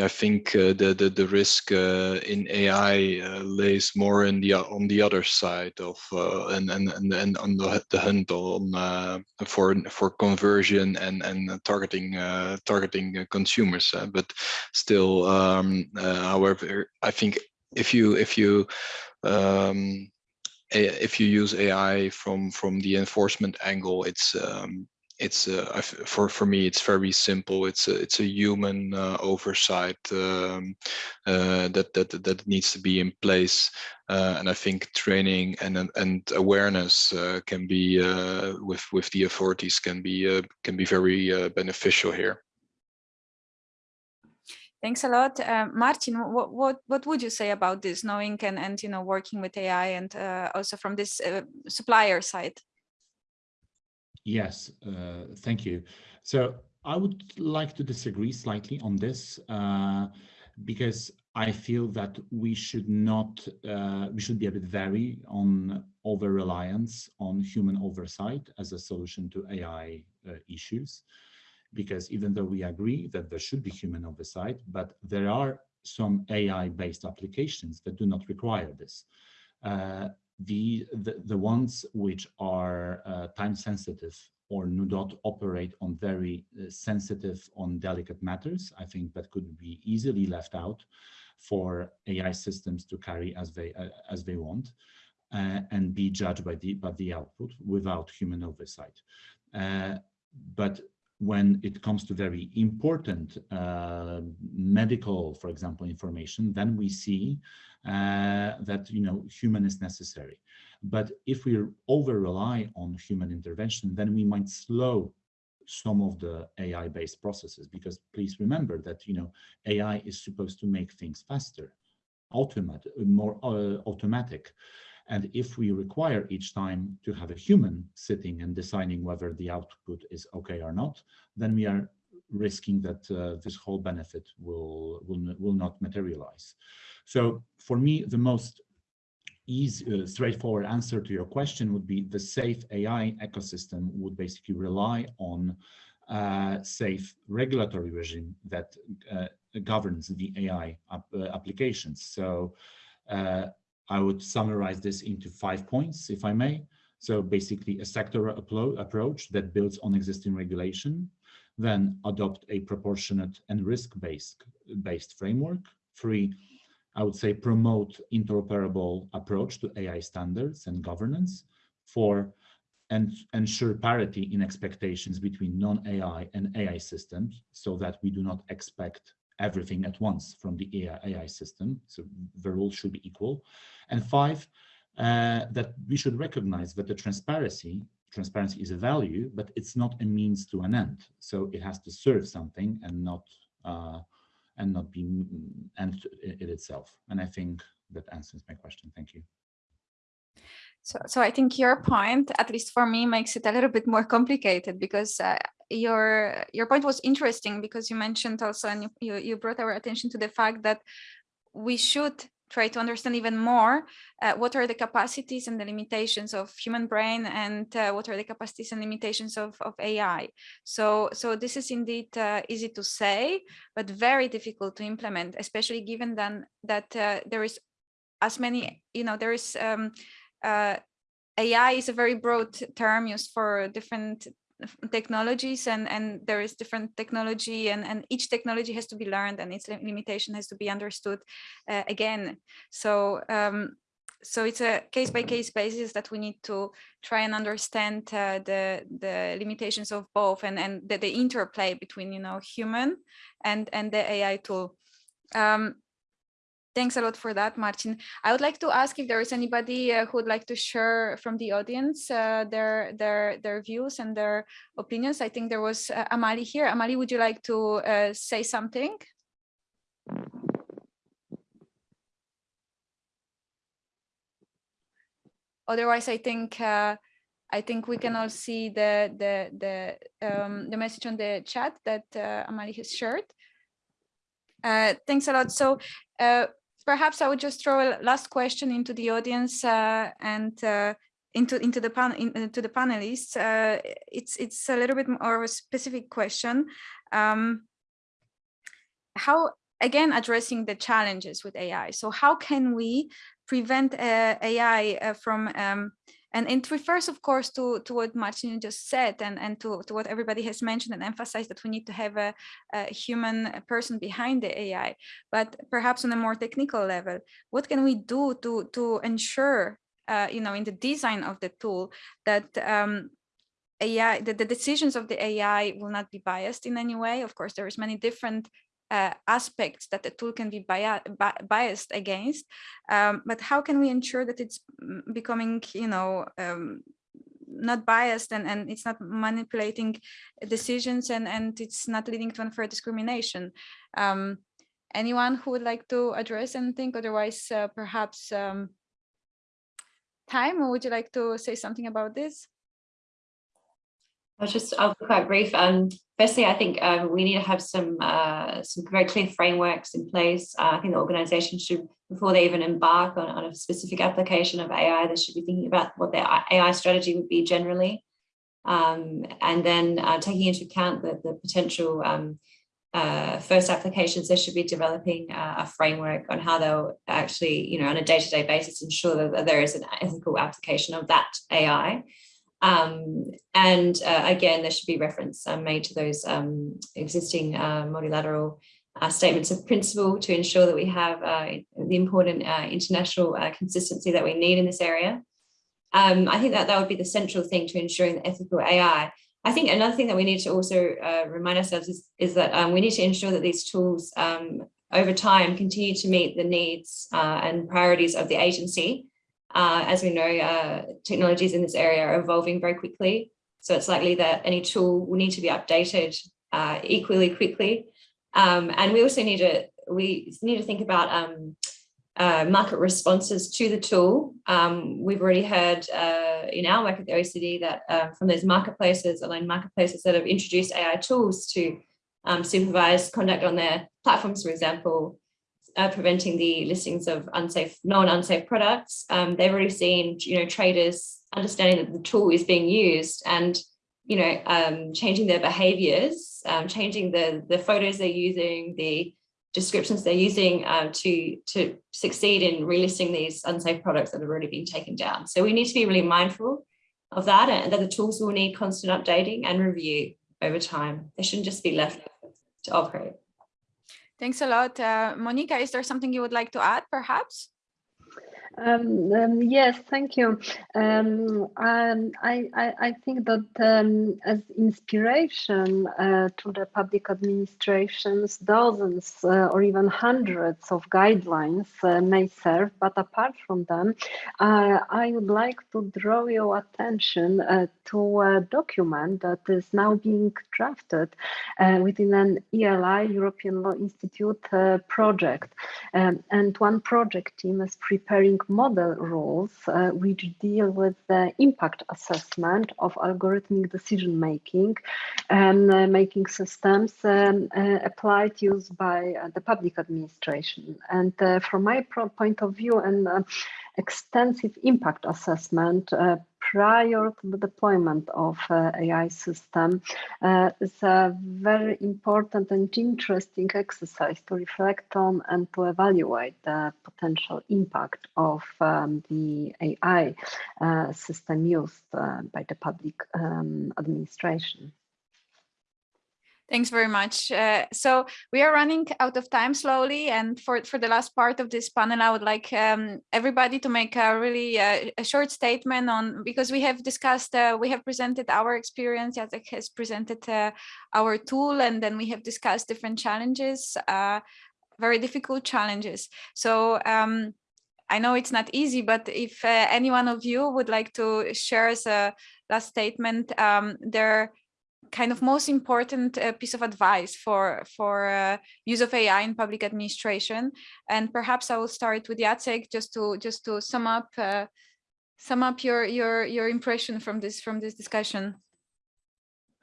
I think uh, the, the the risk uh, in AI uh, lays more in the on the other side of uh, and and and and on the the hunt on for for conversion and and targeting targeting consumers. but still, um, however, I think if you if you um, if you use AI from from the enforcement angle, it's um, it's uh, for for me it's very simple. It's a it's a human uh, oversight um, uh, that that that needs to be in place, uh, and I think training and and awareness uh, can be uh, with with the authorities can be can be very beneficial here. Thanks a lot. Martin, what, what, what would you say about this, knowing and, and you know, working with AI and also from this supplier side? Yes, uh, thank you. So I would like to disagree slightly on this uh, because I feel that we should not, uh, we should be a bit wary on over-reliance on human oversight as a solution to AI issues because even though we agree that there should be human oversight, but there are some AI-based applications that do not require this. The, the, the ones which are uh, time sensitive or do not operate on very uh, sensitive on delicate matters, I think that could be easily left out for AI systems to carry as they uh, as they want uh, and be judged by the by the output without human oversight. Uh, but when it comes to very important uh, medical, for example, information, then we see uh, that you know human is necessary. But if we over rely on human intervention, then we might slow some of the AI-based processes. Because please remember that you know AI is supposed to make things faster, automatic, more uh, automatic. And if we require each time to have a human sitting and deciding whether the output is okay or not, then we are risking that uh, this whole benefit will, will, will not materialize. So for me, the most easy, uh, straightforward answer to your question would be the safe AI ecosystem would basically rely on uh, safe regulatory regime that uh, governs the AI ap uh, applications. So I would summarize this into five points, if I may. So basically a sector approach that builds on existing regulation, then adopt a proportionate and risk-based based framework. Three, I would say promote interoperable approach to AI standards and governance. Four, and ensure parity in expectations between non-AI and AI systems so that we do not expect everything at once from the AI, AI system. So the rules should be equal. And five, uh, that we should recognize that the transparency, transparency is a value, but it's not a means to an end. So it has to serve something and not uh, and not be end it itself. And I think that answers my question. Thank you. So, so I think your point, at least for me, makes it a little bit more complicated because uh, your your point was interesting because you mentioned also and you, you brought our attention to the fact that we should try to understand even more uh, what are the capacities and the limitations of human brain and uh, what are the capacities and limitations of, of AI. So, so this is indeed uh, easy to say, but very difficult to implement, especially given then that uh, there is as many, you know, there is um, uh, AI is a very broad term used for different technologies and and there is different technology and and each technology has to be learned and its limitation has to be understood uh, again. So um, so it's a case by case basis that we need to try and understand uh, the the limitations of both and and the, the interplay between you know human and and the AI tool. Um, Thanks a lot for that, Martin. I would like to ask if there is anybody uh, who would like to share from the audience uh, their their their views and their opinions. I think there was uh, Amali here. Amali, would you like to uh, say something? Otherwise, I think uh, I think we can all see the the the um, the message on the chat that uh, Amali has shared. thanks a lot. So perhaps I would just throw a last question into the audience uh, and uh, into into the pan into the panelists. Uh, it's it's a little bit more of a specific question. Um, how again addressing the challenges with AI. So how can we prevent AI from um, and it refers, of course, to, to what Martin just said and, and to, to what everybody has mentioned and emphasized that we need to have a, a human person behind the AI. But perhaps on a more technical level, what can we do to, to ensure, uh, you know, in the design of the tool that um, AI, that the decisions of the AI will not be biased in any way. Of course, there is many different uh, aspects that the tool can be biased against, um, but how can we ensure that it's becoming, you know, um, not biased and, and it's not manipulating decisions and, and it's not leading to unfair discrimination. Um, anyone who would like to address anything, otherwise uh, perhaps um, Thyme, would you like to say something about this? I'll just, I'll be quite brief. Um, firstly, I think um, we need to have some uh, some very clear frameworks in place. Uh, I think the organization should, before they even embark on, on a specific application of AI, they should be thinking about what their AI strategy would be generally. Um, and then uh, taking into account the, the potential um, uh, first applications, they should be developing uh, a framework on how they'll actually, you know, on a day-to-day -day basis, ensure that there is an ethical application of that AI. Um, and uh, again, there should be reference um, made to those um, existing uh, multilateral uh, statements of principle to ensure that we have uh, the important uh, international consistency that we need in this area. Um, I think that that would be the central thing to ensuring the ethical AI. I think another thing that we need to also remind ourselves is, is that um, we need to ensure that these tools um, over time continue to meet the needs and priorities of the agency uh, as we know, uh, technologies in this area are evolving very quickly. So it's likely that any tool will need to be updated uh, equally quickly. Um, and we also need to, we need to think about um, uh, market responses to the tool. Um, we've already heard uh, in our work at the OECD that uh, from those marketplaces, online marketplaces that have introduced AI tools to um, supervise conduct on their platforms, for example, uh, preventing the listings of unsafe, non-unsafe products. Um, they've already seen, you know, traders understanding that the tool is being used and, you know, um, changing their behaviors, um, changing the, the photos they're using, the descriptions they're using um, to, to succeed in relisting these unsafe products that have already been taken down. So we need to be really mindful of that and that the tools will need constant updating and review over time. They shouldn't just be left to operate. Thanks a lot. Uh, Monica, is there something you would like to add, perhaps? Um, um, yes, thank you. Um, um I, I, I, think that um, as inspiration uh, to the public administrations, dozens uh, or even hundreds of guidelines uh, may serve, but apart from them, uh, I would like to draw your attention uh, to a document that is now being drafted uh, within an ELI, European Law Institute project. And one project team is preparing model rules uh, which deal with the impact assessment of algorithmic decision making and uh, making systems um, uh, applied used by uh, the public administration. And uh, from my point of view, and extensive impact assessment prior to the deployment of uh, AI system uh, is a very important and interesting exercise to reflect on and to evaluate the potential impact of um, the AI uh, system used uh, by the public um, administration. Thanks very much. Uh, so we are running out of time slowly. And for, for the last part of this panel, I would like um, everybody to make a really uh, a short statement on, because we have discussed, uh, we have presented our experience, Jacek has presented uh, our tool, and then we have discussed different challenges, uh, very difficult challenges. So um, I know it's not easy, but if uh, any one of you would like to share as a last statement, um, there kind of most important uh, piece of advice for for uh, use of AI in public administration. And perhaps I will start with Jacek just to just to sum up uh, sum up your your your impression from this from this discussion?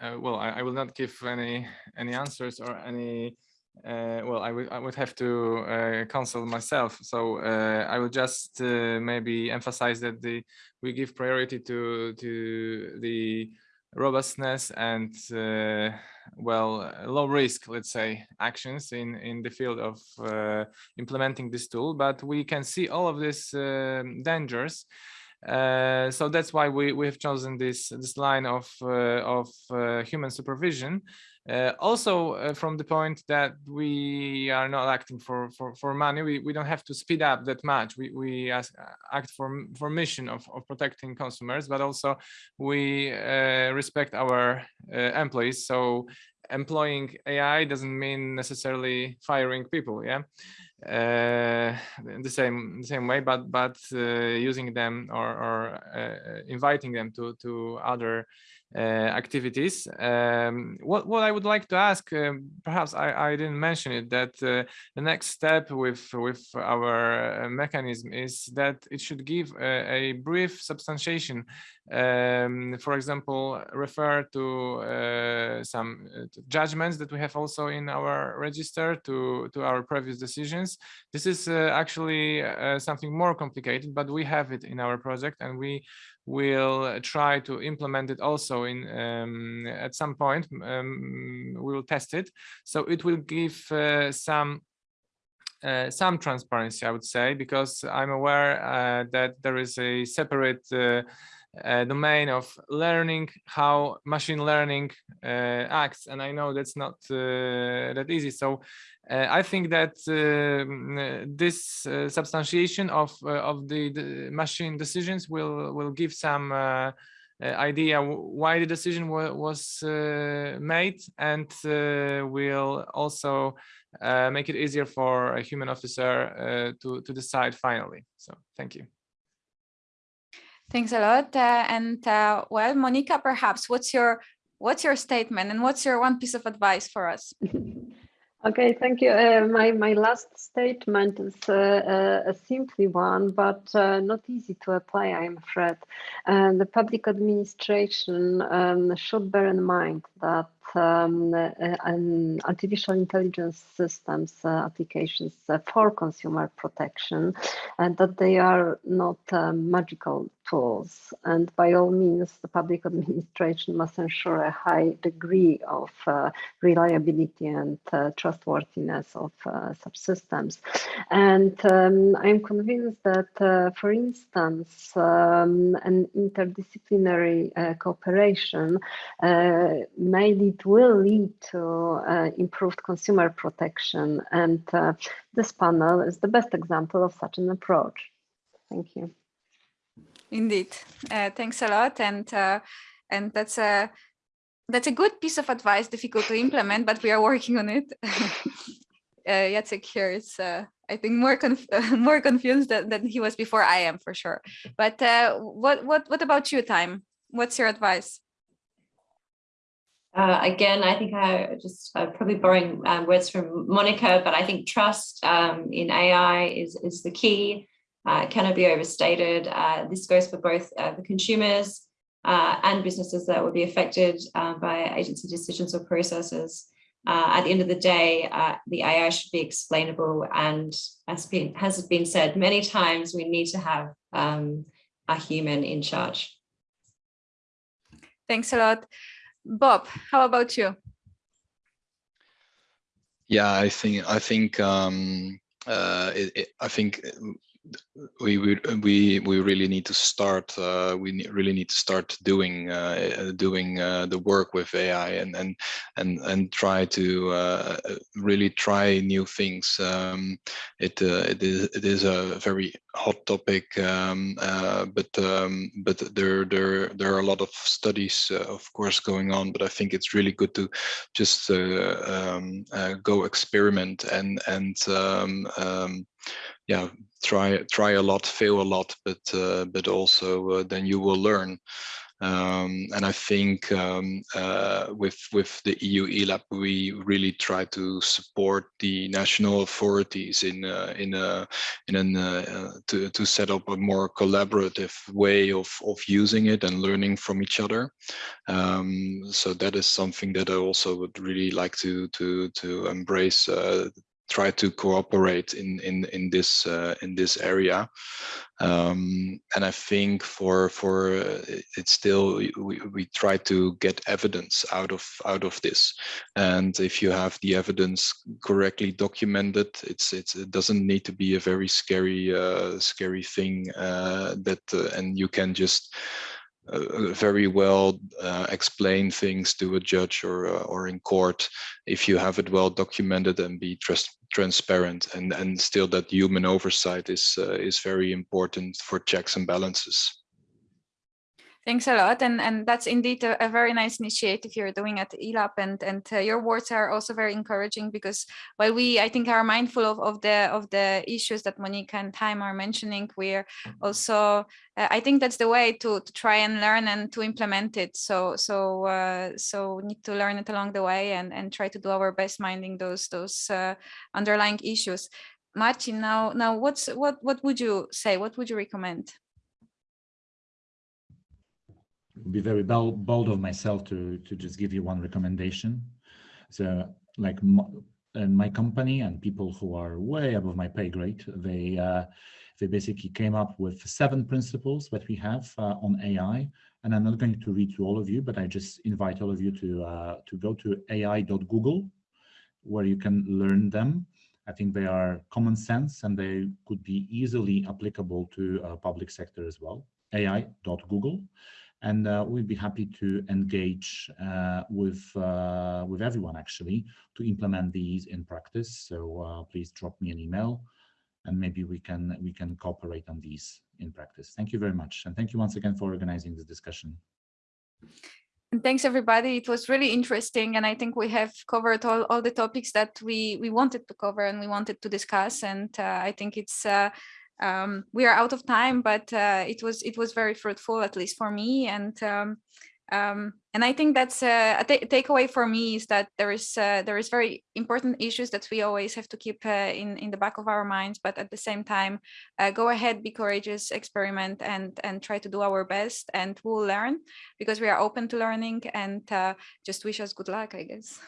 Uh, well, I, I, will not give any any answers or any. Uh, well, I would I would have to uh, consult myself. So I will just maybe emphasize that the we give priority to to the robustness and uh, well low risk let's say actions in in the field of uh, implementing this tool. But we can see all of these uh, dangers. Uh, so that's why we we have chosen this this line of uh, of uh, human supervision uh, also uh, from the point that we are not acting for for, for money we, we don't have to speed up that much. We, we as, act for for mission of, of protecting consumers but also we uh, respect our uh, employees. So employing ai doesn't mean necessarily firing people yeah? Uh, the same the same way but but uh, using them or, or inviting them to to other uh, activities. Um, what, what I would like to ask, um, perhaps I, I didn't mention it, that uh, the next step with, with our uh, mechanism is that it should give a, a brief substantiation. Um, for example, refer to uh, some uh, judgments that we have also in our register to, to our previous decisions. This is uh, actually something more complicated, but we have it in our project and we will try to implement it also in um, at some point um, we will test it. So it will give uh, some uh, some transparency i would say because i'm aware uh, that there is a separate uh, uh, domain of learning how machine learning uh, acts and i know that's not that easy so uh, I think that this uh, substantiation of uh, of the, the, machine decisions will will give some uh, uh, idea why the decision was uh, made and will also make it easier for a human officer to to decide finally. So thank you. Thanks a lot. and well, Monica, perhaps what's your what's your statement and what's your one piece of advice for us? Okay, thank you. Uh, my, my last statement is uh, uh, a simple one, but uh, not easy to apply, I'm afraid. Uh, the public administration um, should bear in mind that um, uh, artificial intelligence systems uh, applications uh, for consumer protection and that they are not magical tools. And by all means, the public administration must ensure a high degree of uh, reliability and uh, trustworthiness of uh, such systems. And um, I'm convinced that, for instance, um, an interdisciplinary cooperation may lead will lead to uh, improved consumer protection. And uh, this panel is the best example of such an approach. Thank you. Indeed. Uh, thanks a lot. And uh, and that's a that's a good piece of advice, difficult to implement, but we are working on it. uh, Jacek here is, uh, I think, more conf more confused than, than he was before I am, for sure. But uh, what what what about you, Thyme? What's your advice? Uh, again, I think I just uh, probably borrowing um, words from Monica, but I think trust um, in AI is, is the key. Uh, cannot be overstated. Uh, this goes for both uh, the consumers uh, and businesses that will be affected by agency decisions or processes. at the end of the day, the AI should be explainable and as been, has been said many times, we need to have um, a human in charge. Thanks a lot. Bob, how about you? Yeah, I think I think um, uh, it, it, I think we we we really need to start uh, we really need to start doing uh, doing uh, the work with AI and and and and try to uh, really try new things. Um, it uh, it is it is a very hot topic, um, uh, but um, but there there there are a lot of studies, of course, going on. But I think it's really good to just um, go experiment and and um, um, yeah try try a lot fail a lot but uh, but also uh, then you will learn Um, and I think um, uh, with with the EU ELAB, we really try to support the national authorities in uh, in a in an uh, to to set up a more collaborative way of of using it and learning from each other. Um, so that is something that I also would really like to to to embrace uh, try to cooperate in in in this uh, in this area. Um, and i think for for uh, it's still we, we try to get evidence out of out of this. And if you have the evidence correctly documented it's, it's it doesn't need to be a very scary uh, scary thing uh, that uh, and you can just very well uh, explain things to a judge or uh, or in court if you have it well documented and be trust transparent. And and still that human oversight is uh, is very important for checks and balances Thanks a lot, and and that's indeed a, a, very nice initiative you're doing at ELAB, and and uh, your words are also very encouraging because while we I think are mindful of, of the of the issues that Monica and Thyme are mentioning, we're also uh, I think that's the way to to try and learn and to implement it. So so uh, so we need to learn it along the way and and try to do our best minding those those uh, underlying issues. Martin, now now what's what what would you say? What would you recommend? Would be very bold, of myself to to just give you one recommendation. So like and my company and people who are way above my pay grade, they uh, they basically came up with seven principles that we have uh, on AI. And I'm not going to read to all of you, but I just invite all of you to uh, to go to ai.google, where you can learn them. I think they are common sense and they could be easily applicable to uh, public sector as well. ai.google and uh, we'd be happy to engage uh, with uh, with everyone actually to implement these in practice. So uh, please drop me an email, and maybe we can we can cooperate on these in practice. Thank you very much, and thank you once again for organizing this discussion. And thanks everybody. It was really interesting, and I think we have covered all all the topics that we we wanted to cover and we wanted to discuss. And uh, I think it's uh, um, we are out of time, but uh, it was it was very fruitful, at least for me. And um, um, and I think that's uh, a takeaway for me is that there is uh, there is very important issues that we always have to keep uh, in in the back of our minds, but at the same time, uh, go ahead, be courageous, experiment, and and try to do our best, and we'll learn because we are open to learning. And uh, just wish us good luck, I guess.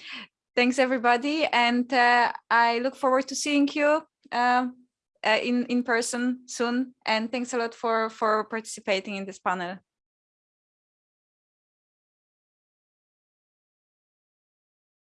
Thanks everybody, and uh, I look forward to seeing you. Uh, in in person soon. And thanks a lot for for participating in this panel